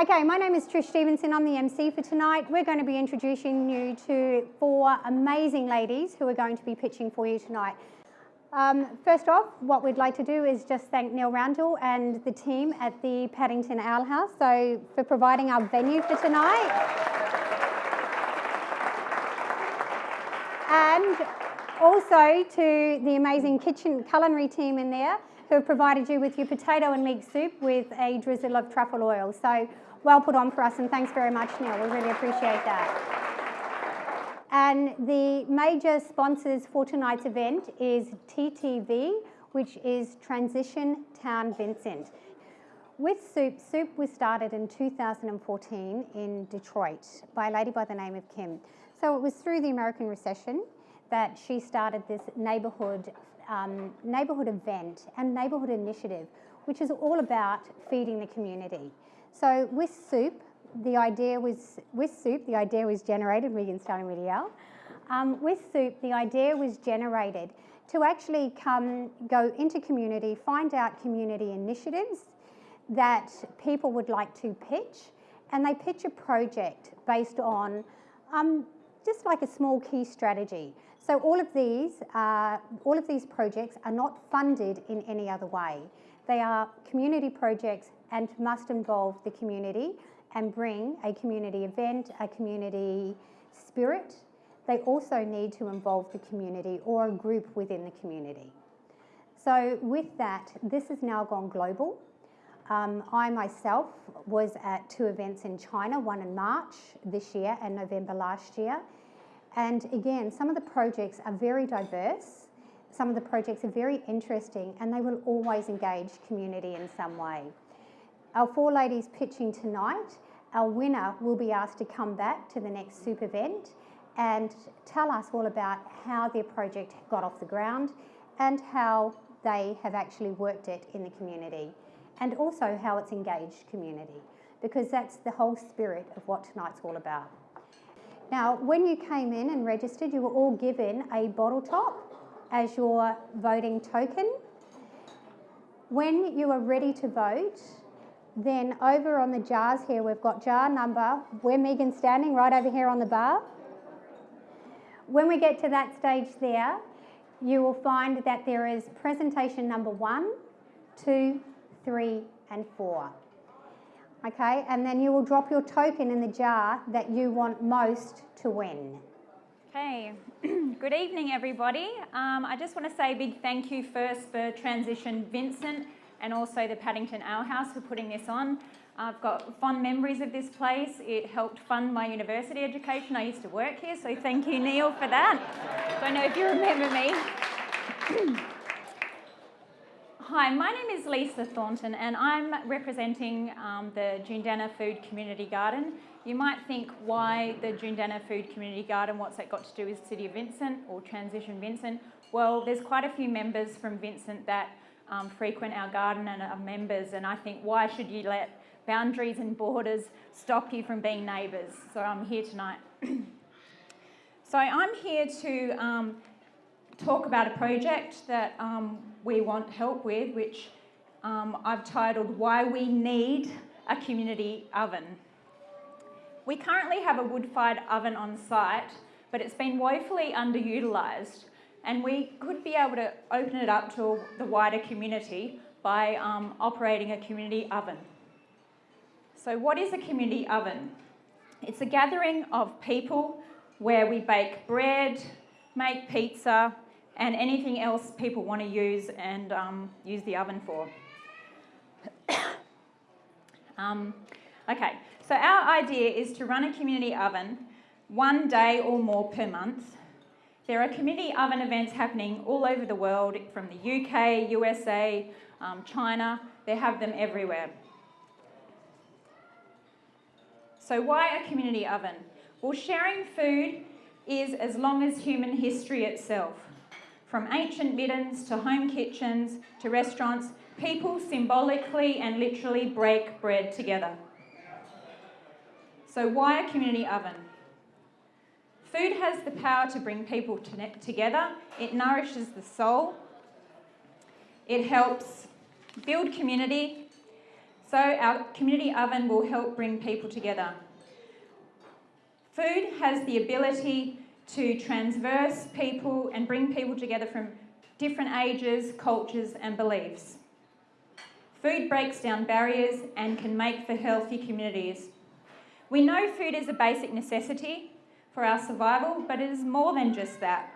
Okay, my name is Trish Stevenson. I'm the MC for tonight. We're going to be introducing you to four amazing ladies who are going to be pitching for you tonight. Um, first off, what we'd like to do is just thank Neil Randall and the team at the Paddington Ale House so for providing our venue for tonight. And also to the amazing kitchen culinary team in there who have provided you with your potato and meat soup with a drizzle of truffle oil. So well put on for us and thanks very much Neil, we really appreciate that. And the major sponsors for tonight's event is TTV, which is Transition Town Vincent. With Soup, Soup was started in 2014 in Detroit by a lady by the name of Kim. So it was through the American recession that she started this neighbourhood um, neighbourhood event and neighbourhood initiative, which is all about feeding the community. So with soup, the idea was, with soup, the idea was generated, Megan's telling me to yell. Um, with soup, the idea was generated to actually come, go into community, find out community initiatives that people would like to pitch, and they pitch a project based on um, just like a small key strategy. So all of these, uh, all of these projects are not funded in any other way. They are community projects and must involve the community and bring a community event, a community spirit. They also need to involve the community or a group within the community. So with that, this has now gone global. Um, I myself was at two events in China, one in March this year and November last year. And again, some of the projects are very diverse some of the projects are very interesting and they will always engage community in some way. Our four ladies pitching tonight, our winner will be asked to come back to the next soup event and tell us all about how their project got off the ground and how they have actually worked it in the community and also how it's engaged community because that's the whole spirit of what tonight's all about. Now, when you came in and registered, you were all given a bottle top as your voting token. When you are ready to vote, then over on the jars here, we've got jar number, where Megan's standing, right over here on the bar. When we get to that stage there, you will find that there is presentation number one, two, three, and four. Okay, and then you will drop your token in the jar that you want most to win. Okay, good evening everybody. Um, I just want to say a big thank you first for Transition Vincent and also the Paddington Ale House for putting this on. I've got fond memories of this place. It helped fund my university education. I used to work here, so thank you Neil for that. Don't know if you remember me. Hi, my name is Lisa Thornton and I'm representing um, the Joondalup Food Community Garden. You might think why the Joondalup Food Community Garden, what's that got to do with City of Vincent or Transition Vincent? Well, there's quite a few members from Vincent that um, frequent our garden and are members and I think why should you let boundaries and borders stop you from being neighbours? So I'm here tonight. so I'm here to um, talk about a project that um, we want help with, which um, I've titled Why We Need a Community Oven. We currently have a wood-fired oven on site, but it's been woefully underutilised and we could be able to open it up to the wider community by um, operating a community oven. So what is a community oven? It's a gathering of people where we bake bread, make pizza, and anything else people want to use and um, use the oven for. um, okay, so our idea is to run a community oven one day or more per month. There are community oven events happening all over the world from the UK, USA, um, China, they have them everywhere. So why a community oven? Well, sharing food is as long as human history itself. From ancient middens to home kitchens to restaurants, people symbolically and literally break bread together. So why a community oven? Food has the power to bring people together. It nourishes the soul. It helps build community, So our community oven will help bring people together. Food has the ability to transverse people and bring people together from different ages, cultures and beliefs. Food breaks down barriers and can make for healthy communities. We know food is a basic necessity for our survival, but it is more than just that.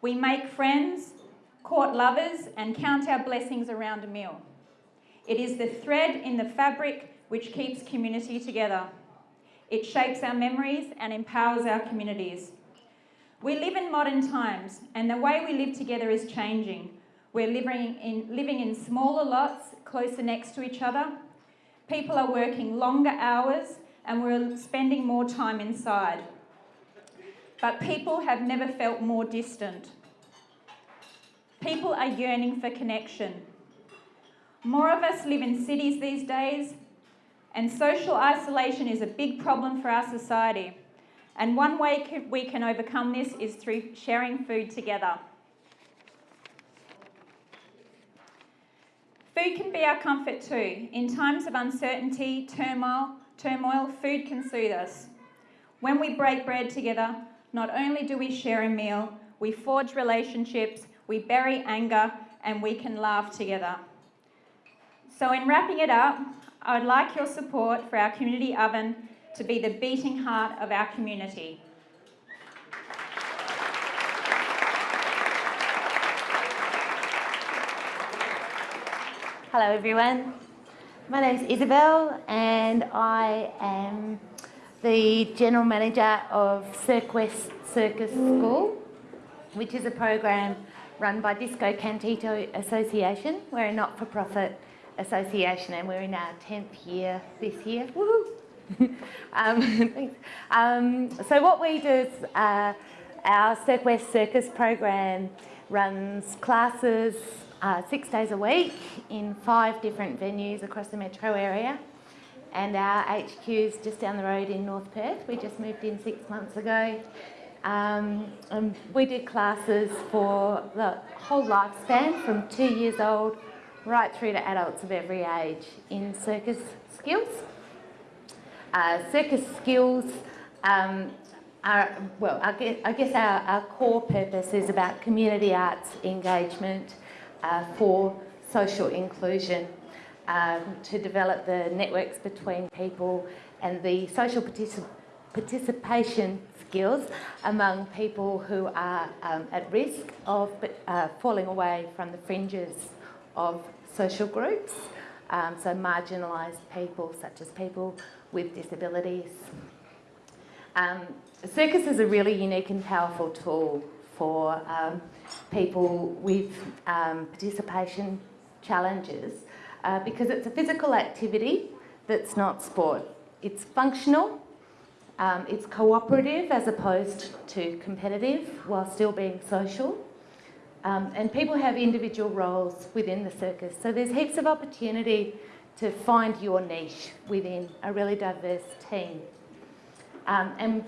We make friends, court lovers, and count our blessings around a meal. It is the thread in the fabric which keeps community together. It shapes our memories and empowers our communities. We live in modern times, and the way we live together is changing. We're living in, living in smaller lots, closer next to each other. People are working longer hours, and we're spending more time inside. But people have never felt more distant. People are yearning for connection. More of us live in cities these days, and social isolation is a big problem for our society. And one way we can overcome this is through sharing food together. Food can be our comfort too. In times of uncertainty, turmoil, turmoil, food can soothe us. When we break bread together, not only do we share a meal, we forge relationships, we bury anger, and we can laugh together. So, in wrapping it up, I would like your support for our community oven to be the beating heart of our community. Hello everyone, my name is Isabel and I am the General Manager of Cirque West Circus School, which is a program run by Disco Cantito Association. We're a not-for-profit association and we're in our 10th year this year. um, um, so what we do is uh, our Cirque West Circus program runs classes uh, six days a week in five different venues across the metro area and our HQ is just down the road in North Perth. We just moved in six months ago. Um, and we do classes for the whole lifespan from two years old right through to adults of every age in circus skills. Uh, circus skills um, are, well, I guess, I guess our, our, core purpose is about community arts engagement uh, for social inclusion um, to develop the networks between people and the social particip participation skills among people who are um, at risk of uh, falling away from the fringes of social groups, um, so marginalised people such as people with disabilities. Um, circus is a really unique and powerful tool for um, people with um, participation challenges uh, because it's a physical activity that's not sport. It's functional, um, it's cooperative as opposed to competitive while still being social. Um, and people have individual roles within the circus. So there's heaps of opportunity to find your niche within a really diverse team. Um, and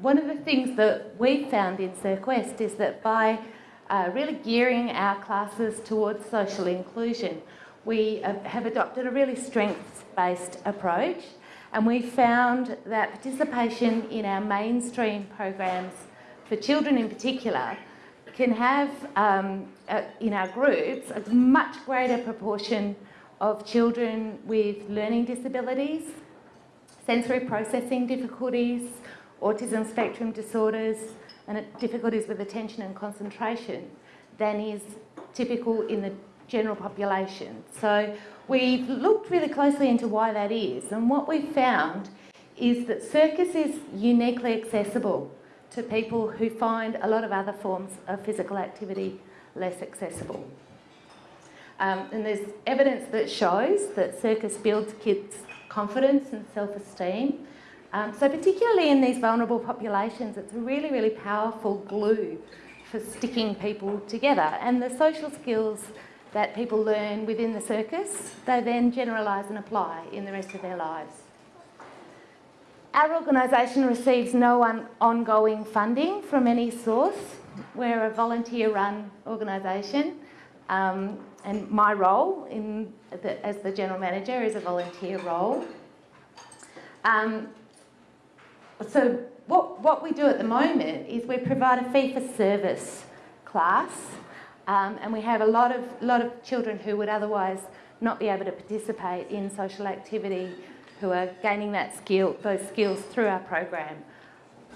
one of the things that we found in Cirque West is that by uh, really gearing our classes towards social inclusion, we have adopted a really strengths-based approach and we found that participation in our mainstream programs for children in particular can have um, uh, in our groups a much greater proportion of children with learning disabilities, sensory processing difficulties, autism spectrum disorders and difficulties with attention and concentration than is typical in the general population. So we've looked really closely into why that is and what we found is that circus is uniquely accessible to people who find a lot of other forms of physical activity less accessible. Um, and there's evidence that shows that circus builds kids' confidence and self-esteem. Um, so particularly in these vulnerable populations, it's a really, really powerful glue for sticking people together. And the social skills that people learn within the circus, they then generalise and apply in the rest of their lives. Our organisation receives no ongoing funding from any source. We're a volunteer-run organisation. Um, and my role in the, as the general manager is a volunteer role. Um, so what, what we do at the moment is we provide a fee for service class um, and we have a lot of, lot of children who would otherwise not be able to participate in social activity who are gaining that skill, those skills through our program.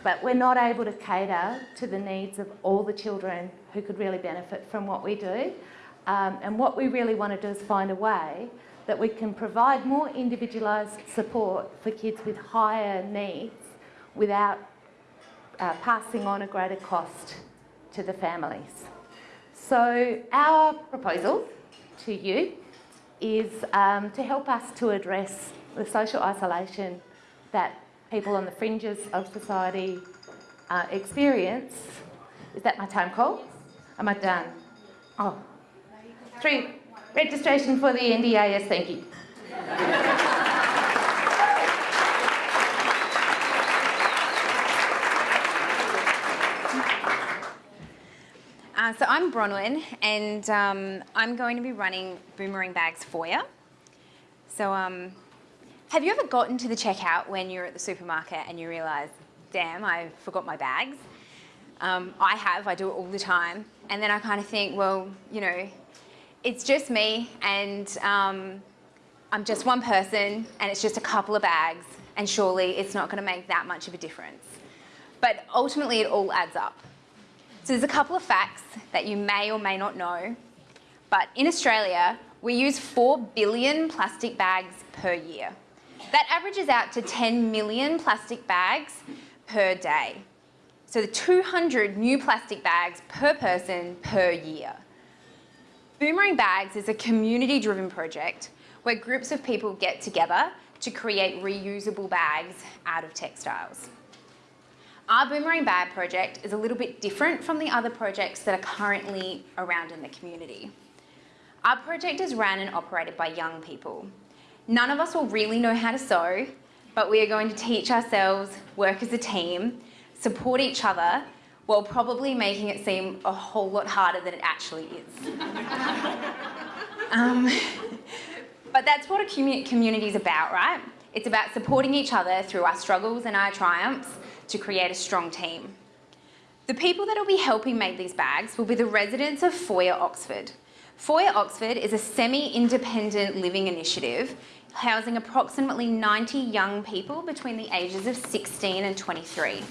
But we're not able to cater to the needs of all the children who could really benefit from what we do. Um, and what we really want to do is find a way that we can provide more individualised support for kids with higher needs without uh, passing on a greater cost to the families. So our proposal to you is um, to help us to address the social isolation that people on the fringes of society uh, experience. Is that my time call? Am I done? Oh, three. Registration for the NDIS, thank you. Uh, so I'm Bronwyn, and um, I'm going to be running Boomerang Bags for you. So um, have you ever gotten to the checkout when you're at the supermarket and you realise, damn, I forgot my bags? Um, I have, I do it all the time. And then I kind of think, well, you know, it's just me and um, I'm just one person and it's just a couple of bags and surely it's not going to make that much of a difference. But ultimately it all adds up. So there's a couple of facts that you may or may not know, but in Australia, we use 4 billion plastic bags per year. That averages out to 10 million plastic bags per day. So the 200 new plastic bags per person per year. Boomerang Bags is a community-driven project where groups of people get together to create reusable bags out of textiles. Our Boomerang Bag project is a little bit different from the other projects that are currently around in the community. Our project is run and operated by young people. None of us will really know how to sew, but we are going to teach ourselves, work as a team, support each other, while probably making it seem a whole lot harder than it actually is. um, but that's what a community is about, right? It's about supporting each other through our struggles and our triumphs to create a strong team. The people that will be helping make these bags will be the residents of Foyer Oxford. Foyer Oxford is a semi-independent living initiative housing approximately 90 young people between the ages of 16 and 23.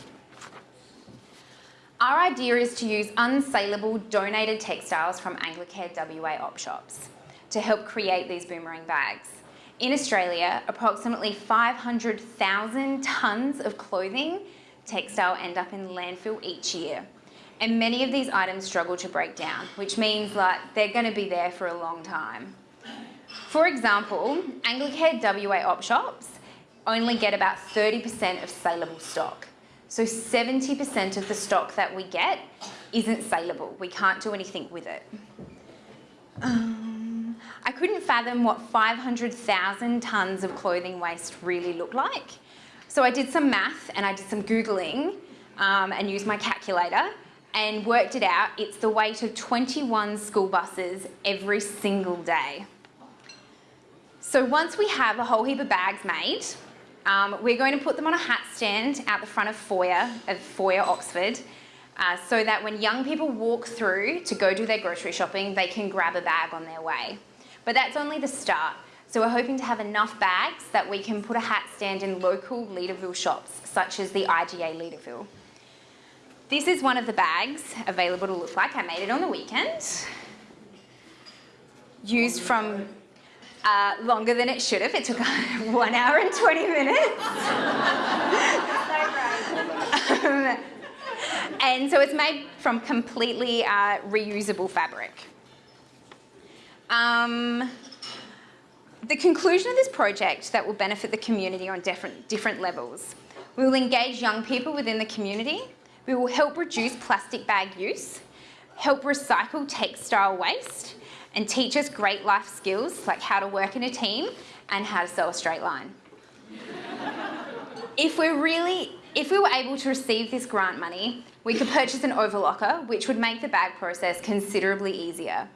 Our idea is to use unsaleable donated textiles from Anglicare WA op shops to help create these boomerang bags. In Australia, approximately 500,000 tonnes of clothing textile end up in landfill each year. And many of these items struggle to break down, which means like they're going to be there for a long time. For example, Anglicare WA op shops only get about 30% of saleable stock. So 70% of the stock that we get isn't saleable. We can't do anything with it. Um, I couldn't fathom what 500,000 tonnes of clothing waste really looked like. So I did some math and I did some Googling um, and used my calculator and worked it out. It's the weight of 21 school buses every single day. So once we have a whole heap of bags made, um, we're going to put them on a hat stand out the front of Foyer, Foyer Oxford, uh, so that when young people walk through to go do their grocery shopping, they can grab a bag on their way. But that's only the start. So we're hoping to have enough bags that we can put a hat stand in local Leederville shops, such as the IGA Leederville. This is one of the bags available to look like. I made it on the weekend. Used from uh, longer than it should have. It took one hour and 20 minutes. um, and so it's made from completely uh, reusable fabric. Um, the conclusion of this project that will benefit the community on different, different levels. We will engage young people within the community. We will help reduce plastic bag use, help recycle textile waste, and teach us great life skills like how to work in a team and how to sew a straight line. if we're really, if we were able to receive this grant money, we could purchase an overlocker, which would make the bag process considerably easier.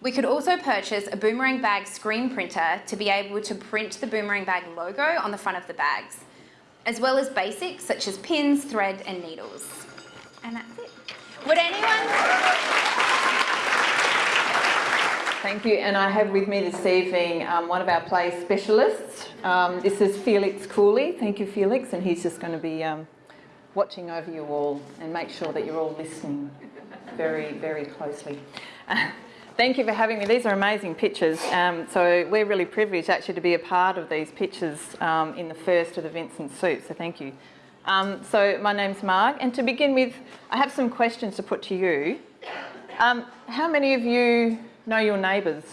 We could also purchase a boomerang bag screen printer to be able to print the boomerang bag logo on the front of the bags, as well as basics such as pins, thread and needles. And that's it. Would anyone... Thank you. And I have with me this evening um, one of our play specialists. Um, this is Felix Cooley. Thank you, Felix. And he's just going to be um, watching over you all and make sure that you're all listening very, very closely. thank you for having me. These are amazing pictures. Um, so we're really privileged actually to be a part of these pictures um, in the first of the Vincent Soup. So thank you. Um, so my name's Marg. And to begin with, I have some questions to put to you. how many of you Know your neighbours.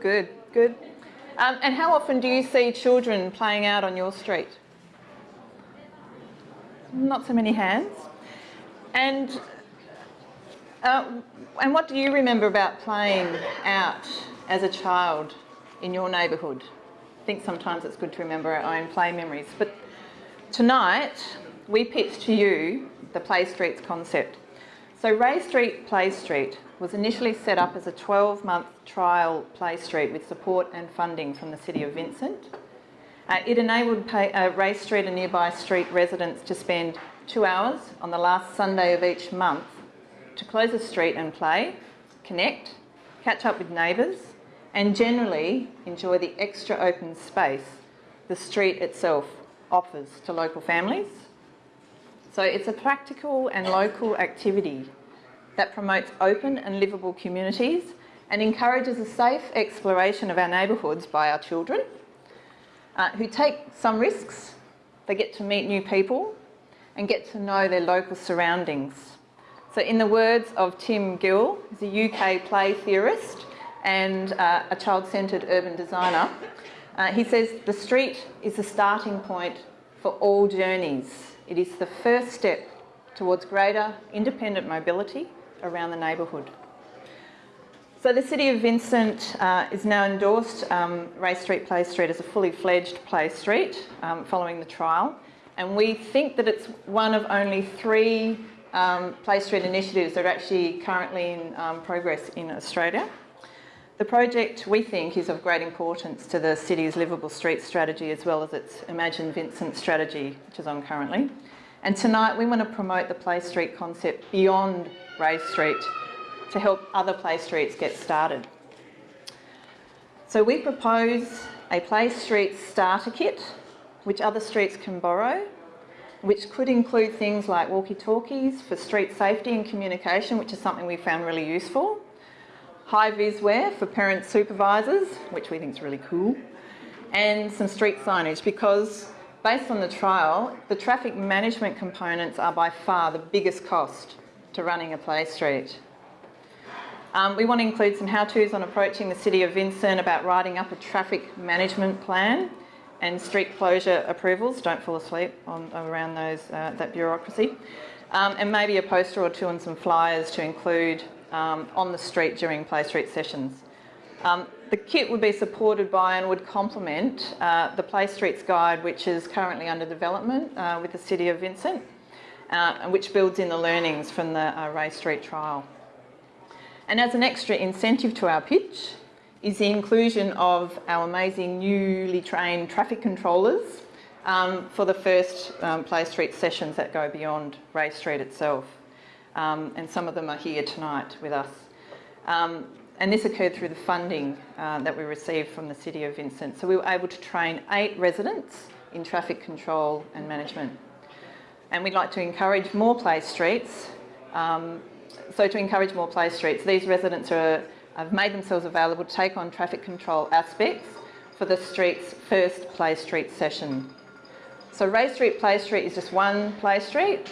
Good, good. Um, and how often do you see children playing out on your street? Not so many hands. And, uh, and what do you remember about playing out as a child in your neighbourhood? I think sometimes it's good to remember our own play memories. But tonight, we pitch to you the Play Streets concept. So Ray Street Play Street was initially set up as a 12-month trial play street with support and funding from the City of Vincent. Uh, it enabled pay, uh, Ray Street and nearby street residents to spend two hours on the last Sunday of each month to close the street and play, connect, catch up with neighbours and generally enjoy the extra open space the street itself offers to local families so it's a practical and local activity that promotes open and livable communities and encourages a safe exploration of our neighbourhoods by our children uh, who take some risks. They get to meet new people and get to know their local surroundings. So in the words of Tim Gill, who's a UK play theorist and uh, a child-centred urban designer, uh, he says the street is the starting point for all journeys it is the first step towards greater independent mobility around the neighbourhood. So the City of Vincent uh, is now endorsed um, Ray Street Play Street as a fully fledged play street um, following the trial and we think that it's one of only three um, Play Street initiatives that are actually currently in um, progress in Australia. The project, we think, is of great importance to the city's livable street strategy as well as its Imagine Vincent strategy, which is on currently. And tonight we want to promote the Play Street concept beyond Ray Street to help other Play Streets get started. So we propose a Play Street starter kit, which other streets can borrow, which could include things like walkie-talkies for street safety and communication, which is something we found really useful, high-vis wear for parent supervisors, which we think is really cool, and some street signage because based on the trial, the traffic management components are by far the biggest cost to running a play street. Um, we want to include some how-tos on approaching the City of Vincent about writing up a traffic management plan and street closure approvals. Don't fall asleep on, around those, uh, that bureaucracy. Um, and maybe a poster or two and some flyers to include um, on the street during Play Street sessions. Um, the kit would be supported by and would complement uh, the Play Streets Guide, which is currently under development uh, with the City of Vincent, uh, and which builds in the learnings from the uh, Ray Street trial. And as an extra incentive to our pitch is the inclusion of our amazing newly trained traffic controllers um, for the first um, Play Street sessions that go beyond Ray Street itself um, and some of them are here tonight with us. Um, and this occurred through the funding uh, that we received from the City of Vincent. So we were able to train eight residents in traffic control and management. And we'd like to encourage more play streets. Um, so to encourage more play streets, these residents are, have made themselves available to take on traffic control aspects for the street's first play street session. So Ray Street Play Street is just one play street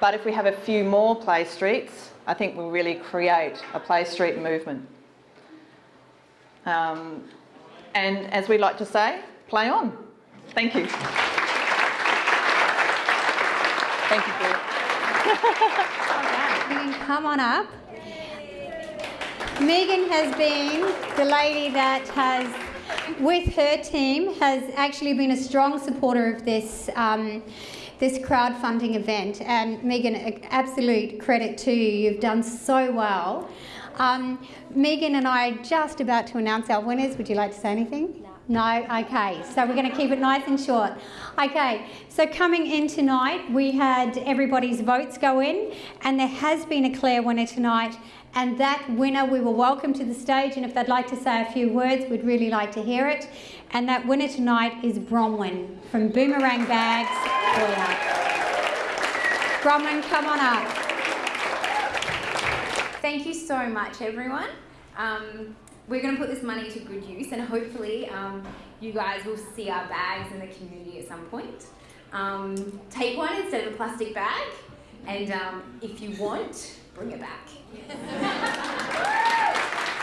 but if we have a few more play streets, I think we'll really create a play street movement. Um, and as we like to say, play on. Thank you. Thank you, Bill. You can come on up. Megan has been the lady that has, with her team, has actually been a strong supporter of this um, this crowdfunding event. And Megan, absolute credit to you. You've done so well. Um, Megan and I are just about to announce our winners. Would you like to say anything? No? Okay, so we're going to keep it nice and short. Okay, so coming in tonight, we had everybody's votes go in, and there has been a clear winner tonight. And that winner we will welcome to the stage, and if they'd like to say a few words, we'd really like to hear it. And that winner tonight is Bronwyn from Boomerang Bags. Bronwyn, come on up. Thank you so much, everyone. Um, we're going to put this money to good use, and hopefully, um, you guys will see our bags in the community at some point. Um, take one instead of a plastic bag, and um, if you want, bring it back.